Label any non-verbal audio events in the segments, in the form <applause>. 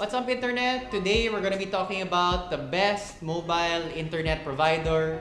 What's up internet? Today we're gonna be talking about the best mobile internet provider.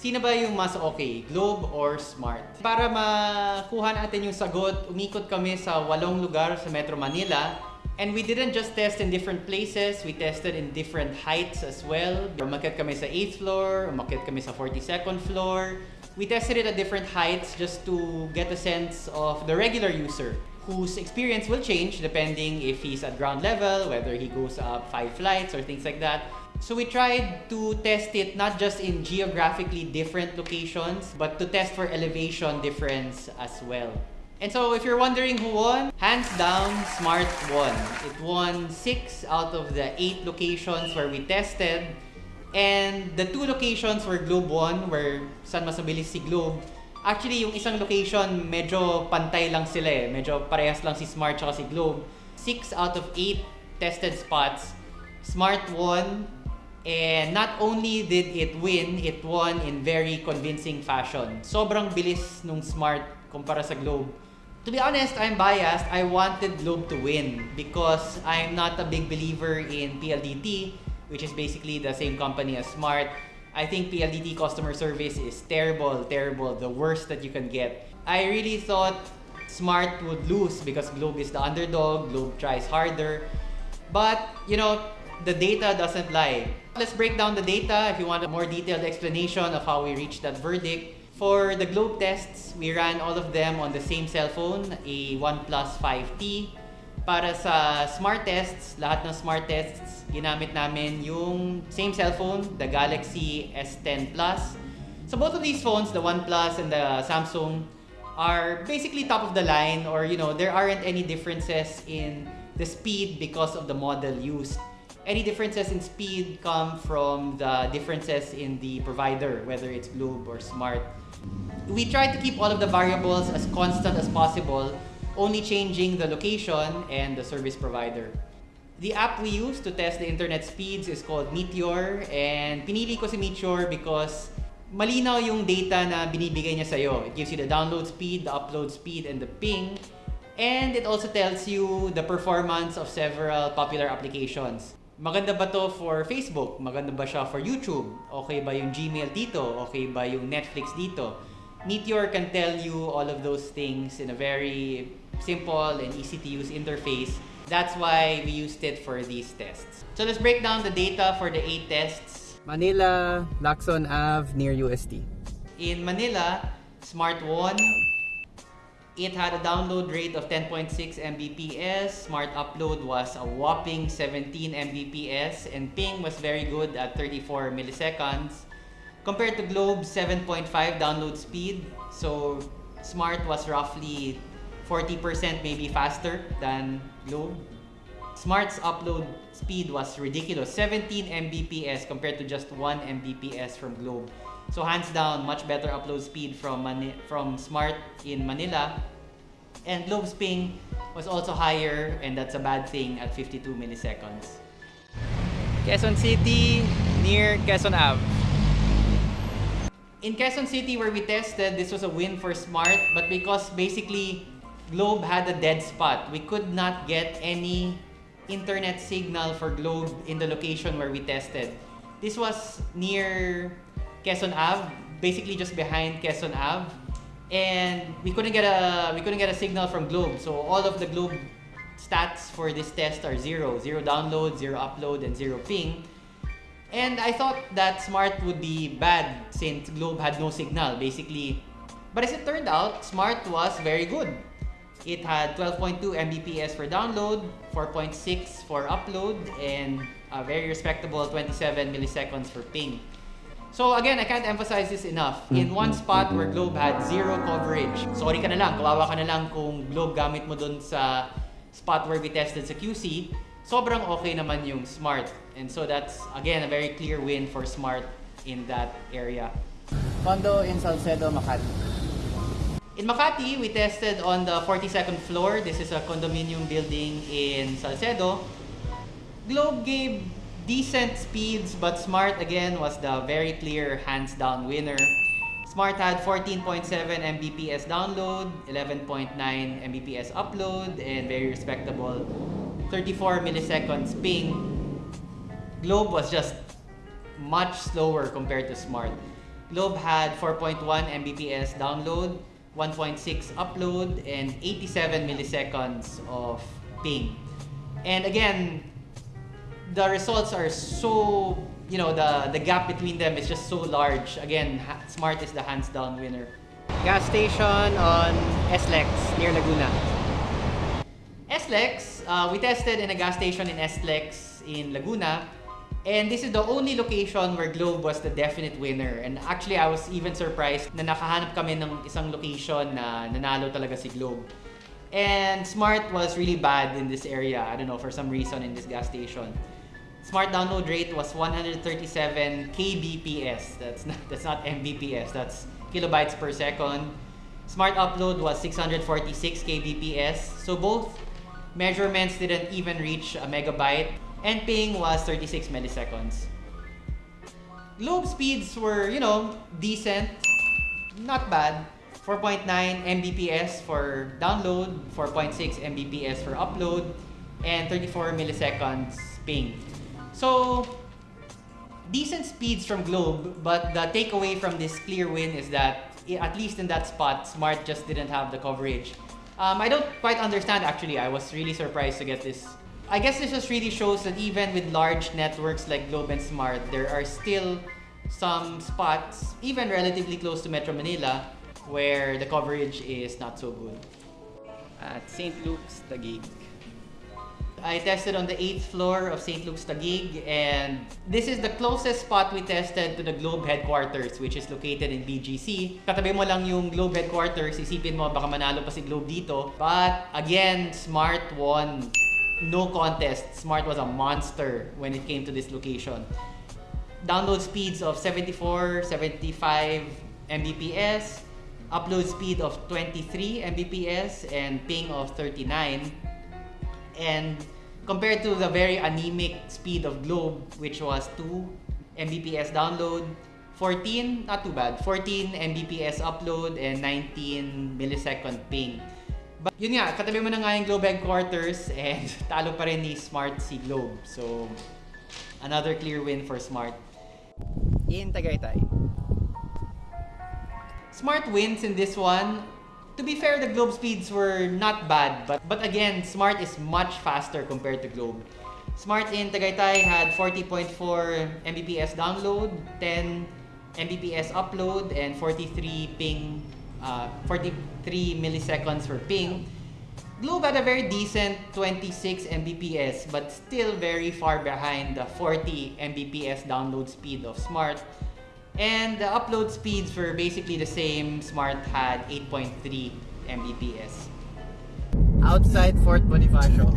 Sino ba yung mas okay, Globe or Smart? Para makuha natin yung sagot, umikot kami sa walong lugar sa Metro Manila. And we didn't just test in different places, we tested in different heights as well. Umakyat kami sa 8th floor, umakyat kami sa 42nd floor. We tested it at different heights just to get a sense of the regular user whose experience will change depending if he's at ground level, whether he goes up five flights or things like that. So we tried to test it not just in geographically different locations, but to test for elevation difference as well. And so if you're wondering who won, hands down, Smart won. It won 6 out of the 8 locations where we tested. And the two locations where Globe won, where San mas mabilis si Globe, Actually, yung isang location, medyo pantay lang sila eh. Medyo parehas lang si Smart at si Globe. 6 out of 8 tested spots, Smart won. And not only did it win, it won in very convincing fashion. Sobrang bilis nung Smart kumpara sa Globe. To be honest, I'm biased. I wanted Globe to win because I'm not a big believer in PLDT, which is basically the same company as Smart. I think PLDT customer service is terrible, terrible, the worst that you can get. I really thought Smart would lose because Globe is the underdog, Globe tries harder. But, you know, the data doesn't lie. Let's break down the data if you want a more detailed explanation of how we reached that verdict. For the Globe tests, we ran all of them on the same cell phone, a OnePlus 5T. Para sa smart tests, lahat ng smart tests, ginamit namin yung same cellphone, the Galaxy S10 Plus. So both of these phones, the OnePlus and the Samsung, are basically top of the line or you know, there aren't any differences in the speed because of the model used. Any differences in speed come from the differences in the provider, whether it's Globe or Smart. We try to keep all of the variables as constant as possible only changing the location and the service provider. The app we use to test the internet speeds is called Meteor and pinili ko si Meteor because malinaw yung data na binibigay niya sa'yo. It gives you the download speed, the upload speed, and the ping. And it also tells you the performance of several popular applications. Maganda ba to for Facebook? Maganda ba siya for YouTube? Okay ba yung Gmail dito? Okay ba yung Netflix dito? Meteor can tell you all of those things in a very simple and easy to use interface. That's why we used it for these tests. So let's break down the data for the eight tests. Manila, Lacson Ave, near UST. In Manila, Smart 1, it had a download rate of 10.6 Mbps. Smart upload was a whopping 17 Mbps and ping was very good at 34 milliseconds. Compared to Globe, 7.5 download speed. So Smart was roughly 40% maybe faster than Globe. Smart's upload speed was ridiculous, 17 Mbps compared to just 1 Mbps from Globe. So hands down, much better upload speed from Mani from Smart in Manila. And Globe's ping was also higher and that's a bad thing at 52 milliseconds. Quezon City, near Quezon Ave. In Quezon City where we tested, this was a win for Smart, but because basically Globe had a dead spot. We could not get any internet signal for Globe in the location where we tested. This was near Quezon Ave, basically just behind Quezon Ave. And we couldn't get a we couldn't get a signal from Globe. So all of the Globe stats for this test are zero. Zero download, zero upload, and zero ping. And I thought that Smart would be bad since Globe had no signal, basically. But as it turned out, Smart was very good. It had 12.2 Mbps for download, 4.6 for upload, and a very respectable 27 milliseconds for ping. So again, I can't emphasize this enough. In one spot where Globe had zero coverage, sorry ka na lang, kawawa ka na lang kung Globe gamit mo dun sa spot where we tested sa QC, sobrang okay naman yung Smart. And so that's, again, a very clear win for Smart in that area. Condo in Salcedo, Makati. In Makati, we tested on the 42nd floor. This is a condominium building in Salcedo. Globe gave decent speeds, but Smart again was the very clear hands down winner. Smart had 14.7 Mbps download, 11.9 Mbps upload, and very respectable 34 milliseconds ping, Globe was just much slower compared to Smart. Globe had 4.1 Mbps download, 1.6 upload, and 87 milliseconds of ping. And again, the results are so, you know, the, the gap between them is just so large. Again, Smart is the hands down winner. Gas station on SLEX near Laguna. SLEX, uh, we tested in a gas station in SLEX in Laguna. And this is the only location where Globe was the definite winner. And actually, I was even surprised na nakahanap kami ng isang location na nanalo talaga si Globe. And Smart was really bad in this area. I don't know, for some reason in this gas station. Smart download rate was 137 kbps. That's not, that's not mbps, that's kilobytes per second. Smart upload was 646 kbps. So both measurements didn't even reach a megabyte. And ping was 36 milliseconds. Globe speeds were, you know, decent. Not bad. 4.9 Mbps for download, 4.6 Mbps for upload, and 34 milliseconds ping. So, decent speeds from Globe, but the takeaway from this clear win is that, at least in that spot, Smart just didn't have the coverage. Um, I don't quite understand actually. I was really surprised to get this. I guess this just really shows that even with large networks like Globe and Smart, there are still some spots, even relatively close to Metro Manila, where the coverage is not so good. At St. Luke's, Taguig. I tested on the 8th floor of St. Luke's Taguig and this is the closest spot we tested to the Globe headquarters which is located in BGC. Katabi mo lang yung Globe headquarters, isipin mo baka manalo pa si Globe dito. But again, Smart won. No contest. Smart was a monster when it came to this location. Download speeds of 74, 75 Mbps, upload speed of 23 Mbps, and ping of 39 and compared to the very anemic speed of Globe, which was 2 Mbps download, 14, not too bad, 14 Mbps upload, and 19 millisecond ping. But yun nga, katabi mo na nga yung Globe headquarters and <laughs> talo pa rin ni Smart si Globe. So, another clear win for Smart. In Tagaytay. Smart wins in this one. To be fair, the Globe speeds were not bad, but but again, Smart is much faster compared to Globe. Smart in Tagaytay had 40.4 Mbps download, 10 Mbps upload, and 43 ping, uh, 43 milliseconds for ping. Globe had a very decent 26 Mbps, but still very far behind the 40 Mbps download speed of Smart. And the upload speeds were basically the same. Smart had 8.3 Mbps. Outside Fort Bonifacio.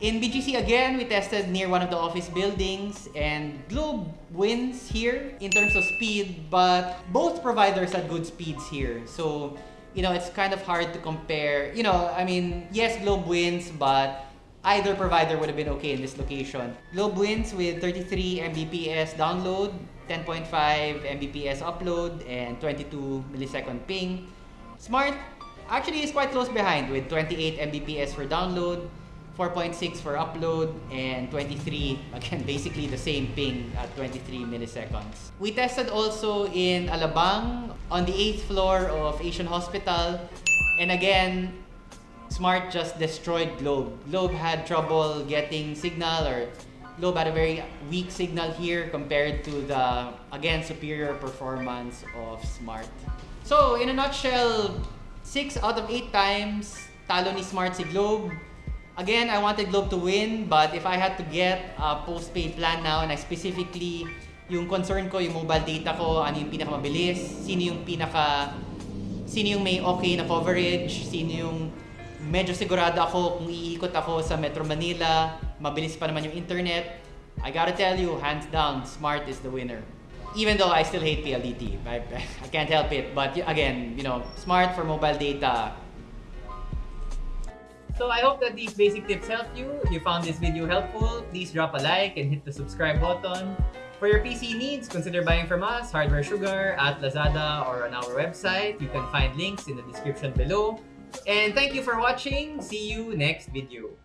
In BGC again, we tested near one of the office buildings and Globe wins here in terms of speed, but both providers had good speeds here. So, you know, it's kind of hard to compare. You know, I mean, yes, Globe wins, but either provider would have been okay in this location. Globe wins with 33 Mbps download, 10.5 Mbps upload, and 22 millisecond ping. Smart actually is quite close behind with 28 Mbps for download, 4.6 for upload, and 23, <laughs> again, basically the same ping at 23 milliseconds. We tested also in Alabang on the 8th floor of Asian Hospital. And again, Smart just destroyed Globe. Globe had trouble getting signal or Globe had a very weak signal here compared to the, again, superior performance of Smart. So, in a nutshell, 6 out of 8 times, talo ni Smart si Globe. Again, I wanted Globe to win, but if I had to get a postpaid plan now, and I specifically, yung concern ko, yung mobile data ko, ano yung pinakamabilis, sino yung pinaka, sino yung may okay na coverage, sino yung medyo sigurado ako kung iikot ako sa Metro Manila, mabilis pa naman yung internet. I gotta tell you, hands down, Smart is the winner. Even though I still hate PLDT, I, I can't help it. But again, you know, Smart for mobile data. So I hope that these basic tips helped you. If you found this video helpful, please drop a like and hit the subscribe button. For your PC needs, consider buying from us, Hardware Sugar, at Lazada, or on our website. You can find links in the description below. And thank you for watching. See you next video.